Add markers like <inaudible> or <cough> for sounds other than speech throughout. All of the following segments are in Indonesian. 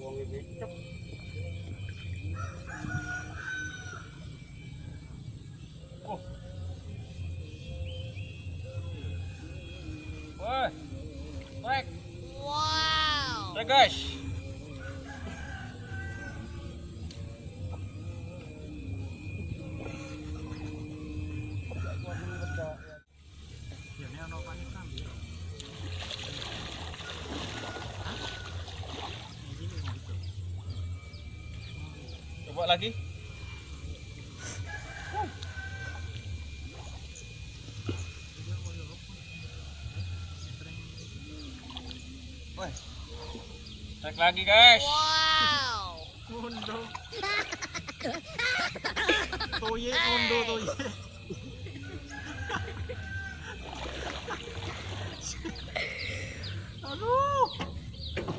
wong. Oh. Wow. Trek guys. Coba lagi. Trek lagi guys. Mundo. <laughs> Toye mundo toye. <laughs> Aduh.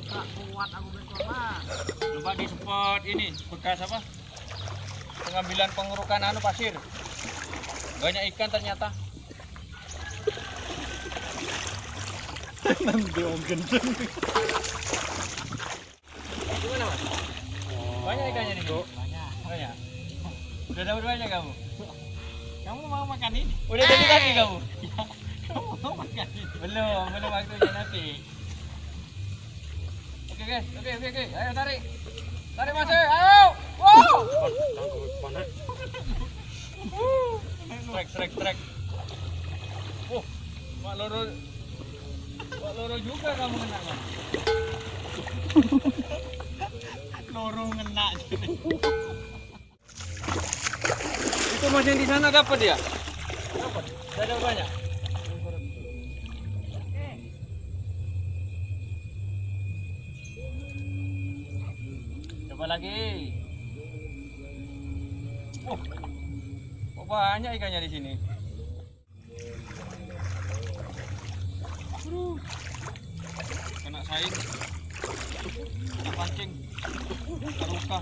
Tak kuat aku berkorban. Coba di spot ini bekas apa? Pengambilan pengurukan anu pasir. Banyak ikan ternyata. Nanti om gendeng. Gimana mas? Banyak ikannya nih bu? Banyak. Banyak. Udah dapat banyak kamu? Kamu mau makan ini? Udah jadi lagi kamu? Kamu mau makan ini? Belum, belum waktunya nanti. Oke guys, oke oke oke, ayo tarik. Tarik mas, ayo. Wow. Trek trek trek. Oh, mak loro. Mak loro juga kamu kena kan? Loro ngena. Itu mas di sana dapat ya? Dapat. Ada banyak. Coba lagi. Oh, banyak ikannya di sini. Aduh. Kena saing. Kena pancing. Terluka.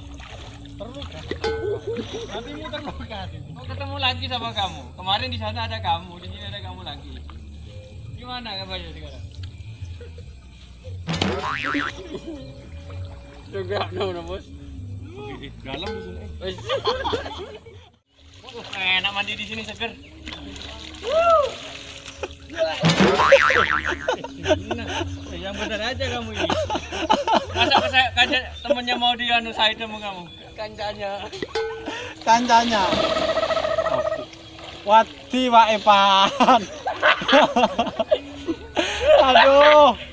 Terluka. Nanti mu terluka. Oh, ketemu lagi sama kamu. Kemarin di sana ada kamu, di sini ada kamu lagi. Gimana kabarnya sekarang? Juga no, bos. Dalam di sini. Wes. Uh, enak mandi di sini seger. Nah, yang benar aja kamu ini. Masa saya kaja temennya mau di anu saya sama kamu. Kancanya. Kancanya. Wati Pak Epan. <laughs> Aduh.